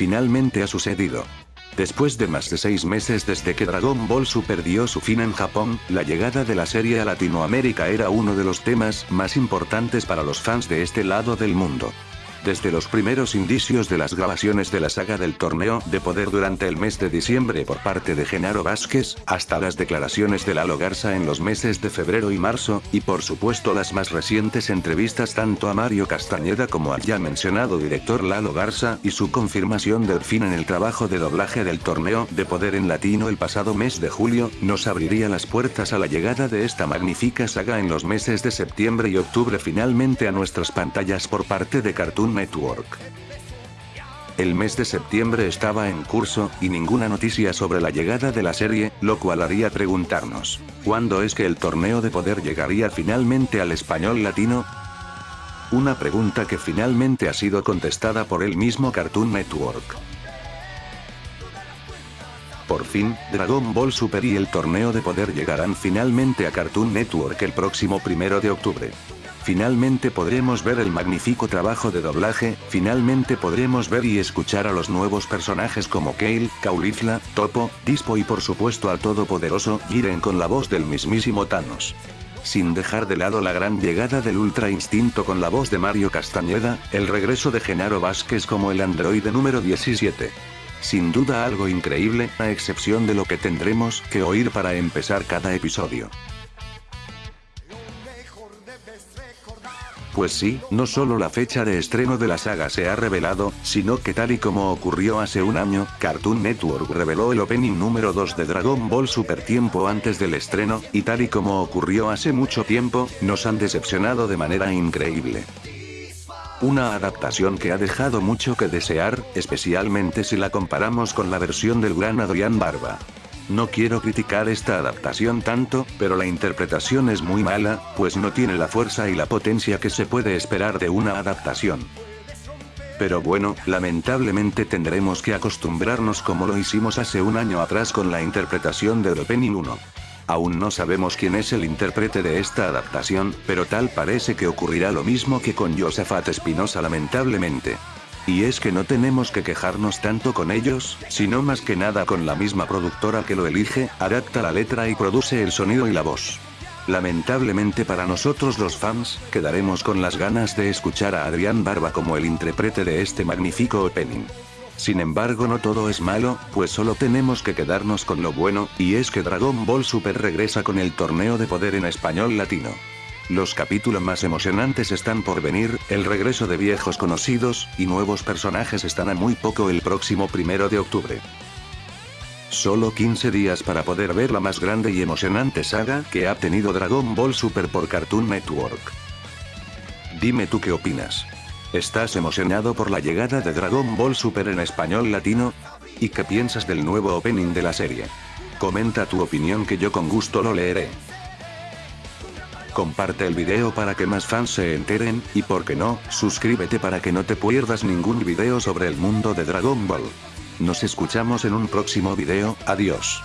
finalmente ha sucedido. Después de más de seis meses desde que Dragon Ball Super dio su fin en Japón, la llegada de la serie a Latinoamérica era uno de los temas más importantes para los fans de este lado del mundo. Desde los primeros indicios de las grabaciones de la saga del torneo de poder durante el mes de diciembre por parte de Genaro Vázquez, hasta las declaraciones de Lalo Garza en los meses de febrero y marzo, y por supuesto las más recientes entrevistas tanto a Mario Castañeda como al ya mencionado director Lalo Garza, y su confirmación del fin en el trabajo de doblaje del torneo de poder en latino el pasado mes de julio, nos abriría las puertas a la llegada de esta magnífica saga en los meses de septiembre y octubre finalmente a nuestras pantallas por parte de Cartoon Network. El mes de septiembre estaba en curso, y ninguna noticia sobre la llegada de la serie, lo cual haría preguntarnos, ¿cuándo es que el torneo de poder llegaría finalmente al español latino? Una pregunta que finalmente ha sido contestada por el mismo Cartoon Network. Por fin, Dragon Ball Super y el torneo de poder llegarán finalmente a Cartoon Network el próximo primero de octubre. Finalmente podremos ver el magnífico trabajo de doblaje, finalmente podremos ver y escuchar a los nuevos personajes como Kale, Caulifla, Topo, Dispo y por supuesto al todopoderoso Jiren con la voz del mismísimo Thanos. Sin dejar de lado la gran llegada del Ultra Instinto con la voz de Mario Castañeda, el regreso de Genaro Vázquez como el androide número 17. Sin duda algo increíble, a excepción de lo que tendremos que oír para empezar cada episodio. Pues sí, no solo la fecha de estreno de la saga se ha revelado, sino que tal y como ocurrió hace un año, Cartoon Network reveló el opening número 2 de Dragon Ball Super tiempo antes del estreno, y tal y como ocurrió hace mucho tiempo, nos han decepcionado de manera increíble. Una adaptación que ha dejado mucho que desear, especialmente si la comparamos con la versión del gran Adrián Barba. No quiero criticar esta adaptación tanto, pero la interpretación es muy mala, pues no tiene la fuerza y la potencia que se puede esperar de una adaptación. Pero bueno, lamentablemente tendremos que acostumbrarnos como lo hicimos hace un año atrás con la interpretación de Opening 1. Aún no sabemos quién es el intérprete de esta adaptación, pero tal parece que ocurrirá lo mismo que con Josafat Espinosa lamentablemente. Y es que no tenemos que quejarnos tanto con ellos, sino más que nada con la misma productora que lo elige, adapta la letra y produce el sonido y la voz. Lamentablemente para nosotros los fans, quedaremos con las ganas de escuchar a Adrián Barba como el intérprete de este magnífico opening. Sin embargo no todo es malo, pues solo tenemos que quedarnos con lo bueno, y es que Dragon Ball Super regresa con el torneo de poder en español latino. Los capítulos más emocionantes están por venir, el regreso de viejos conocidos, y nuevos personajes están a muy poco el próximo primero de octubre. Solo 15 días para poder ver la más grande y emocionante saga que ha tenido Dragon Ball Super por Cartoon Network. Dime tú qué opinas. ¿Estás emocionado por la llegada de Dragon Ball Super en español latino? ¿Y qué piensas del nuevo opening de la serie? Comenta tu opinión que yo con gusto lo leeré. Comparte el video para que más fans se enteren, y por qué no, suscríbete para que no te pierdas ningún video sobre el mundo de Dragon Ball. Nos escuchamos en un próximo video, adiós.